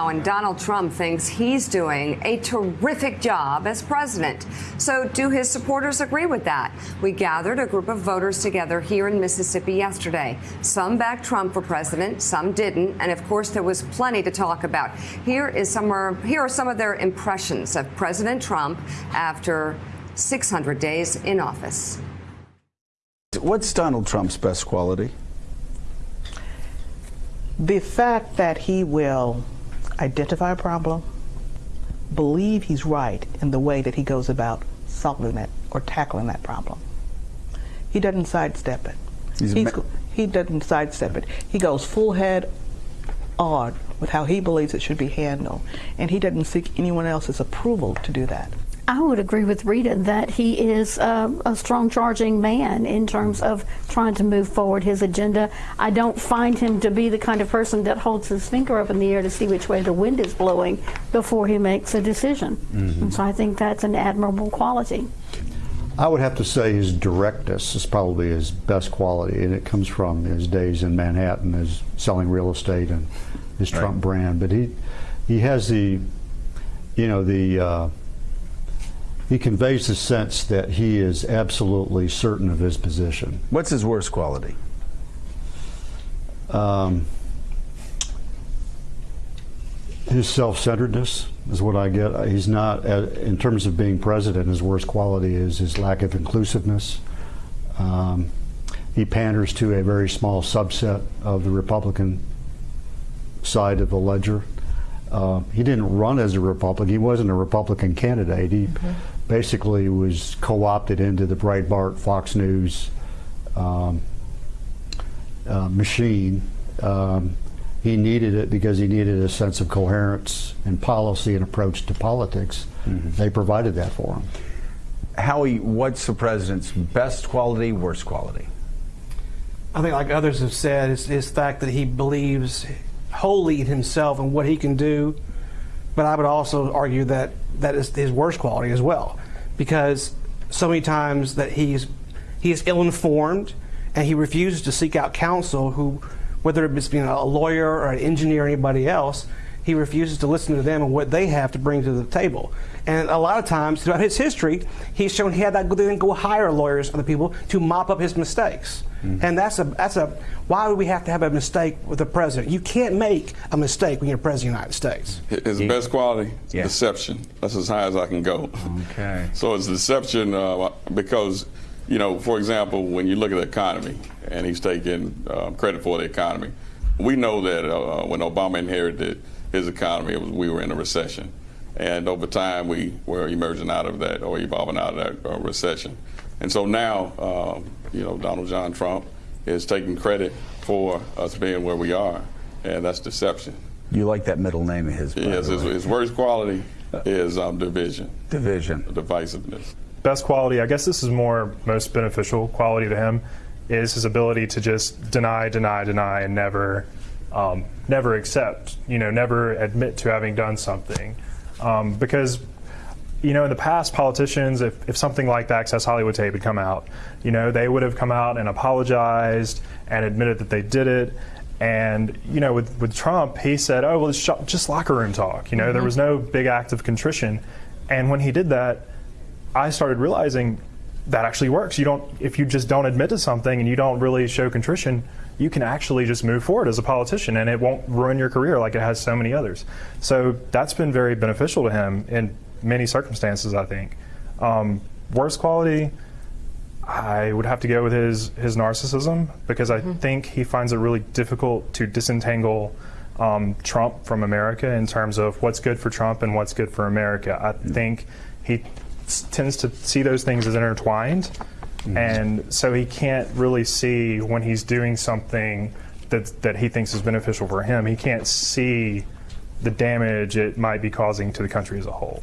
And Donald Trump thinks he's doing a terrific job as president. So, do his supporters agree with that? We gathered a group of voters together here in Mississippi yesterday. Some backed Trump for president, some didn't, and of course, there was plenty to talk about. Here is some here are some of their impressions of President Trump after 600 days in office. What's Donald Trump's best quality? The fact that he will identify a problem, believe he's right in the way that he goes about solving it or tackling that problem. He doesn't sidestep it. He's He's, he doesn't sidestep it. He goes full head on with how he believes it should be handled, and he doesn't seek anyone else's approval to do that. I would agree with Rita that he is uh, a strong charging man in terms of trying to move forward his agenda. I don't find him to be the kind of person that holds his finger up in the air to see which way the wind is blowing before he makes a decision. Mm-hmm. And so I think that's an admirable quality. I would have to say his directness is probably his best quality, and it comes from his days in Manhattan as selling real estate and his Trump brand. But he he has the you know the uh, he conveys the sense that he is absolutely certain of his position. What's his worst quality? Um, his self-centeredness is what I get. He's not, uh, in terms of being president, his worst quality is his lack of inclusiveness. Um, he panders to a very small subset of the Republican side of the ledger. Uh, he didn't run as a Republican. He wasn't a Republican candidate. He okay. Basically was co-opted into the Breitbart, Fox News um, uh, machine. Um, he needed it because he needed a sense of coherence and policy and approach to politics. Mm-hmm. They provided that for him. Howie, what's the president's best quality, worst quality? I think, like others have said, is his fact that he believes wholly in himself and what he can do. But I would also argue that that is his worst quality as well, because so many times that he's he is ill-informed and he refuses to seek out counsel who, whether it's being a lawyer or an engineer or anybody else, he refuses to listen to them and what they have to bring to the table. And a lot of times throughout his history, he's shown he had that then go hire lawyers, other people, to mop up his mistakes. Mm-hmm. And that's a that's a why would we have to have a mistake with the president? You can't make a mistake when you're president of the United States. His yeah. best quality, yeah. deception. That's as high as I can go. Okay. so it's deception uh, because you know, for example, when you look at the economy, and he's taking uh, credit for the economy, we know that uh, when Obama inherited his economy, it was, we were in a recession. And over time, we were emerging out of that or evolving out of that uh, recession. And so now, um, you know, Donald John Trump is taking credit for us being where we are, and that's deception. You like that middle name of his? Yes, his, his, worst quality is um, division. Division. Divisiveness. Best quality, I guess this is more most beneficial quality to him, is his ability to just deny, deny, deny, and never, um, never accept. You know, never admit to having done something, um, because you know, in the past, politicians, if, if something like the Access Hollywood tape had come out, you know, they would have come out and apologized and admitted that they did it. And, you know, with, with Trump, he said, oh, well, it's just locker room talk. You know, mm-hmm. there was no big act of contrition. And when he did that, I started realizing that actually works. You don't, if you just don't admit to something and you don't really show contrition, you can actually just move forward as a politician and it won't ruin your career like it has so many others. So that's been very beneficial to him. And many circumstances, I think. Um, worst quality, I would have to go with his, his narcissism because I mm-hmm. think he finds it really difficult to disentangle um, Trump from America in terms of what's good for Trump and what's good for America. I mm-hmm. think he tends to see those things as intertwined. Mm-hmm. And so he can't really see when he's doing something that, that he thinks is beneficial for him. He can't see the damage it might be causing to the country as a whole.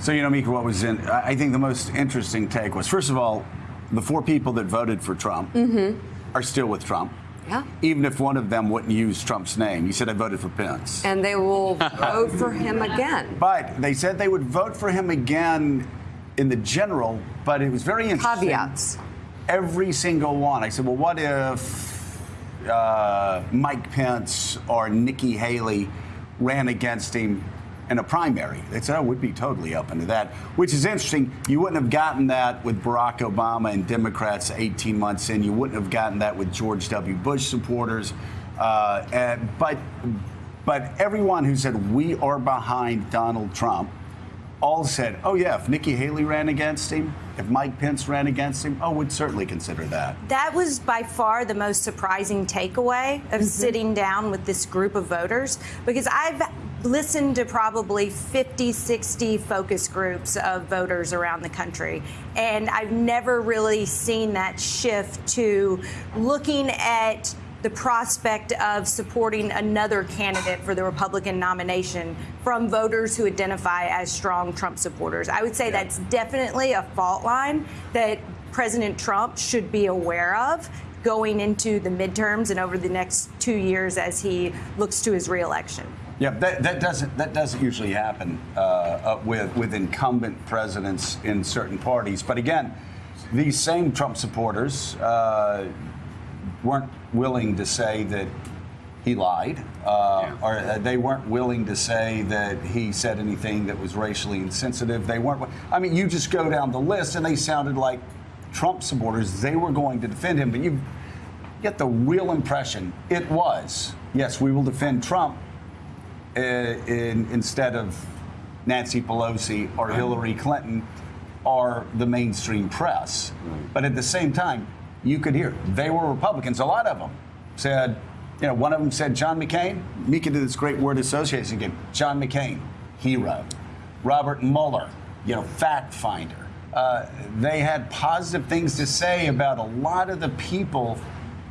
So, you know, Mika, what was in, I think the most interesting take was first of all, the four people that voted for Trump mm-hmm. are still with Trump. Yeah. Even if one of them wouldn't use Trump's name. he said I voted for Pence. And they will vote for him again. But they said they would vote for him again in the general, but it was very interesting. Caveats. Every single one. I said, well, what if uh, Mike Pence or Nikki Haley ran against him in a primary. They said, oh, we'd be totally open to that, which is interesting. You wouldn't have gotten that with Barack Obama and Democrats 18 months in. You wouldn't have gotten that with George W. Bush supporters. Uh, and, but, but everyone who said we are behind Donald Trump all said, oh, yeah, if Nikki Haley ran against him, if Mike Pence ran against him, oh, we'd certainly consider that. That was by far the most surprising takeaway of mm-hmm. sitting down with this group of voters because I've listened to probably 50, 60 focus groups of voters around the country. And I've never really seen that shift to looking at the prospect of supporting another candidate for the Republican nomination from voters who identify as strong Trump supporters. I would say that's definitely a fault line that President Trump should be aware of going into the midterms and over the next two years as he looks to his reelection. Yeah, that, that doesn't that doesn't usually happen uh, uh, with with incumbent presidents in certain parties. But again, these same Trump supporters uh, weren't willing to say that he lied, uh, or uh, they weren't willing to say that he said anything that was racially insensitive. They weren't. I mean, you just go down the list, and they sounded like Trump supporters. They were going to defend him, but you get the real impression it was yes, we will defend Trump uh, in, instead of Nancy Pelosi or Hillary Clinton or the mainstream press. But at the same time, you could hear they were Republicans. A lot of them said, you know, one of them said John McCain. Mika did this great word association again. John McCain, hero. Robert Mueller, you know, fact finder. Uh, they had positive things to say about a lot of the people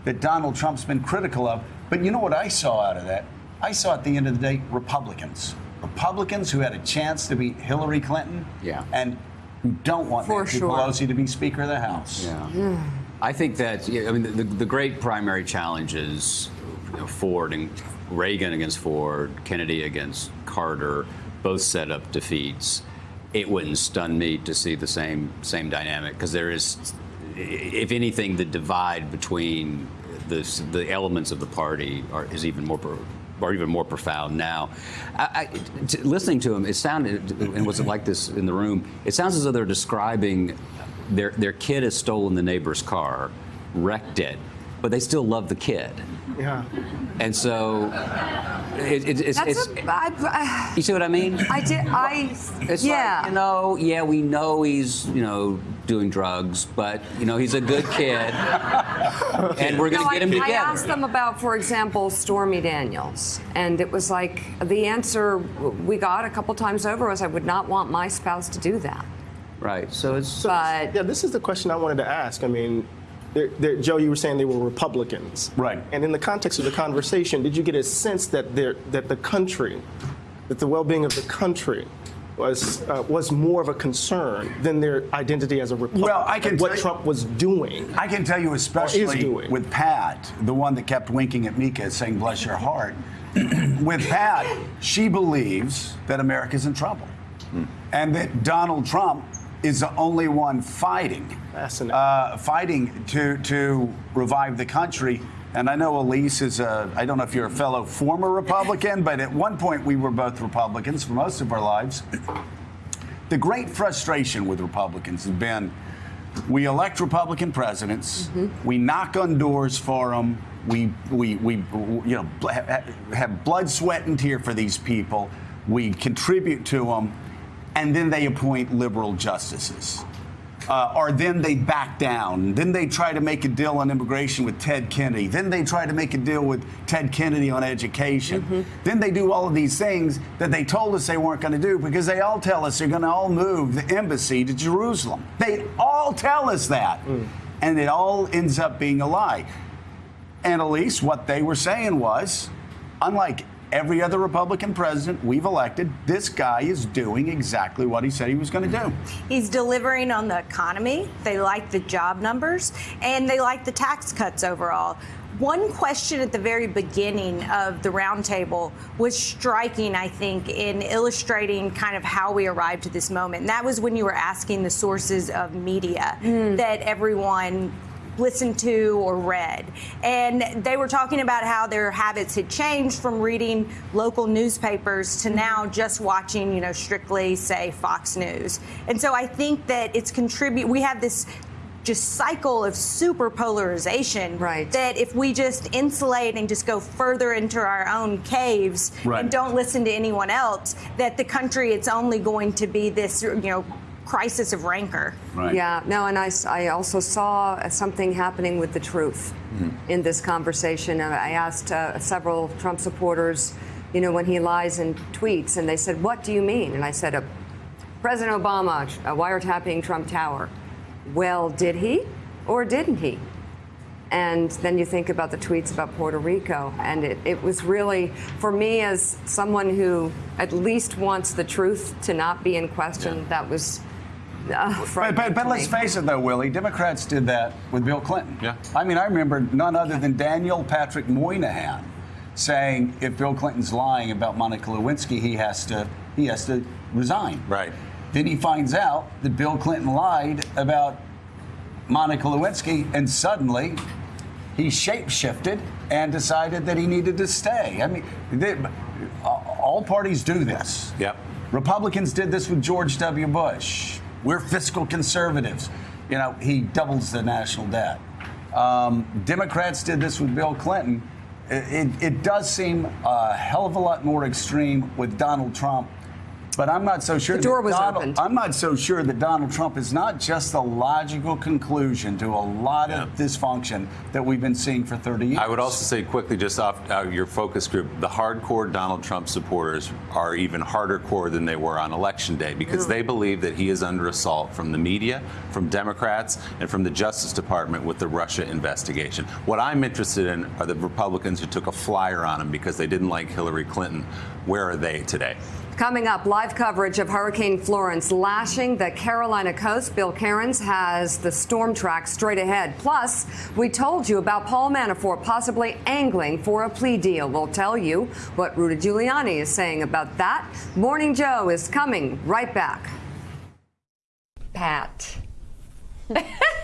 that Donald Trump's been critical of. But you know what I saw out of that? I saw at the end of the day Republicans. Republicans who had a chance to beat Hillary Clinton Yeah. and who don't want For Nancy sure. Pelosi to be Speaker of the House. Yeah. I think that, I mean, the, the great primary challenges, you know, Ford and Reagan against Ford, Kennedy against Carter, both set up defeats. It wouldn't stun me to see the same same dynamic because there is, if anything, the divide between the the elements of the party are, is even more. Or even more profound now. I, I, t- listening to him, it sounded, and was it like this in the room? It sounds as though they're describing their their kid has stolen the neighbor's car, wrecked it, but they still love the kid. Yeah. And so, it, it, it's, That's it's a, I, you see what I mean? I did. I It's yeah. like, you know, yeah, we know he's, you know, doing drugs, but, you know, he's a good kid. and we're going to No, get him together. I asked them about, for example, Stormy Daniels, and it was like the answer we got a couple times over was, "I would not want my spouse to do that." Right. So it's. But Yeah, this is the question I wanted to ask. I mean, they're, they're, Joe, you were saying they were Republicans, Right. And in the context of the conversation, did you get a sense that they're, that the country, that the well-being of the country, was uh, was more of a concern than their identity as a Republican? Well, I can what tell you- Trump was doing. I can tell you, especially doing. with Pat, the one that kept winking at Mika, saying, bless your heart. with Pat, she believes that America's in trouble and that Donald Trump is the only one fighting, uh, fighting to, to revive the country. And I know Elise is a, I don't know if you're a fellow former Republican, but at one point we were both Republicans for most of our lives. The great frustration with Republicans has been we elect Republican presidents, we knock on doors for them, we, we, we you know, have blood, sweat, and tear for these people, we contribute to them, and then they appoint liberal justices. Uh, or then they back down. Then they try to make a deal on immigration with Ted Kennedy. Then they try to make a deal with Ted Kennedy on education. Then they do all of these things that they told us they weren't going to do because they all tell us they're going to all move the embassy to Jerusalem. They all tell us that. And it all ends up being a lie. And at least what they were saying was, unlike every other Republican president we've elected, this guy is doing exactly what he said he was going to do. He's delivering on the economy. They like the job numbers and they like the tax cuts overall. One question at the very beginning of the roundtable was striking, I think, in illustrating kind of how we arrived to this moment. And that was when you were asking the sources of media mm. that everyone listened to or read. And they were talking about how their habits had changed from reading local newspapers to mm-hmm. now just watching, you know, strictly, say, Fox News. And so I think that it's contribute. We have this just cycle of super polarization Right. that if we just insulate and just go further into our own caves Right. and don't listen to anyone else that the country it's only going to be this you know crisis of rancor Right. Yeah, no, and I, I also saw something happening with the truth in this conversation. Uh, I asked uh, several Trump supporters, you know, when he lies in tweets, and they said, What do you mean? And I said, uh, President Obama uh, wiretapping Trump Tower. Well, did he or didn't he? And then you think about the tweets about Puerto Rico, and it, it was really, for me, as someone who at least wants the truth to not be in question, that was. Uh, But, but, but let's face it, though, Willie, Democrats did that with Bill Clinton. Yeah. I mean, I remember none other than Daniel Patrick Moynihan saying if Bill Clinton's lying about Monica Lewinsky, he has to he has to resign. Right. Then he finds out that Bill Clinton lied about Monica Lewinsky, and suddenly he shapeshifted and decided that he needed to stay. I mean, they, all parties do this. Yep. Republicans did this with George W. Bush. We're fiscal conservatives. You know, he doubles the national debt. Um, Democrats did this with Bill Clinton. It, it, it does seem a hell of a lot more extreme with Donald Trump. But I'm not so sure. The door that was Donald, opened. I'm not so sure that Donald Trump is not just the logical conclusion to a lot of dysfunction that we've been seeing for 30 years. I would also say quickly, just off uh, your focus group, the hardcore Donald Trump supporters are even harder core than they were on election day because they believe that he is under assault from the media, from Democrats, and from the Justice Department with the Russia investigation. What I'm interested in are the Republicans who took a flyer on him because they didn't like Hillary Clinton. Where are they today? Coming up, live coverage of Hurricane Florence lashing the Carolina coast. Bill Karins has the storm track straight ahead. Plus, we told you about Paul Manafort possibly angling for a plea deal. We'll tell you what Rudy Giuliani is saying about that. Morning Joe is coming right back. Pat.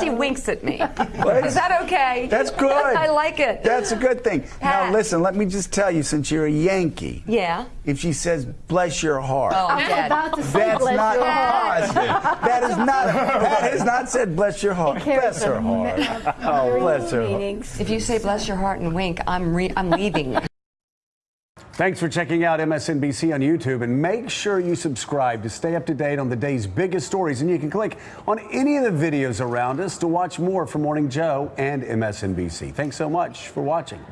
she winks at me. Is that okay? That's good. I like it. That's a good thing. Pat. Now, listen, let me just tell you, since you're a Yankee, Yeah. if she says, bless your heart, Oh, I'm dead. about to say that's bless not your heart. positive. That is not, that has not said, bless your heart. carries Bless her heart. Oh, bless her heart. If you say bless your heart and wink, I'm re- I'm leaving. Thanks for checking out MSNBC on YouTube and make sure you subscribe to stay up to date on the day's biggest stories. And you can click on any of the videos around us to watch more from Morning Joe and MSNBC. Thanks so much for watching.